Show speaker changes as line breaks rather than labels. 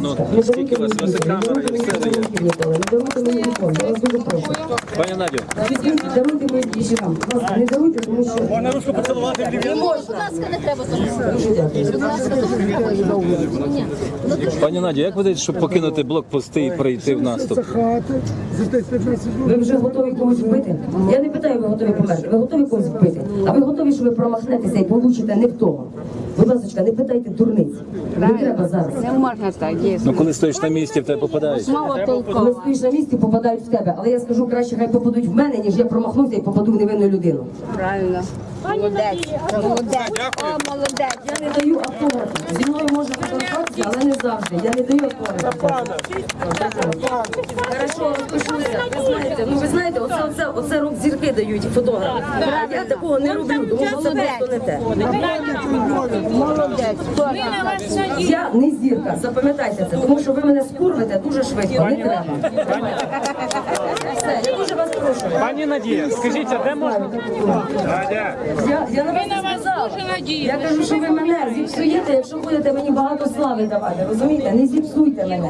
Ну, скільки у вас? У вас і камера, і все є. Пані Надю.
Можна ручку поцілувати в
Не можна.
Будь ласка, не треба зараз.
Пані Надю, як ви даєте, щоб покинути блокпости і прийти в наступ?
Ви вже готові когось вбити? Я не питаю, ви готові померти. Ви готові когось вбити? А ви готові, що ви промахнетеся і получите не в того? Будь ласка, не питайте дурниць. Не треба зараз.
Не можна так, дійсно.
Ну коли стоїш на місці, в тебе попадають.
Мало
Коли стоїш на місці, попадають в тебе. Але я скажу, краще хай попадуть в мене, ніж я промахнуся і попаду в невинну людину.
Правильно. Молодець. Молодець. О, молодець.
Я не даю автограф. Зі мною але не завжди. Я не даю автограф. Хорошо, розпишуся. Ви знаєте, ну ви знаєте, оце, оце, оце рок зірки дають фотограф. Я такого не роблю, тому що це просто не те.
Молодець.
Я не зірка, запам'ятайте це, тому що ви мене скурвите дуже швидко, не треба. Все, я дуже вас прошу.
Пані Надія, скажіть, а де можна? Надя.
Я, я на вас не сказала. Я кажу, що ви мене зіпсуєте, якщо будете мені багато слави давати. Розумієте? Не зіпсуйте мене.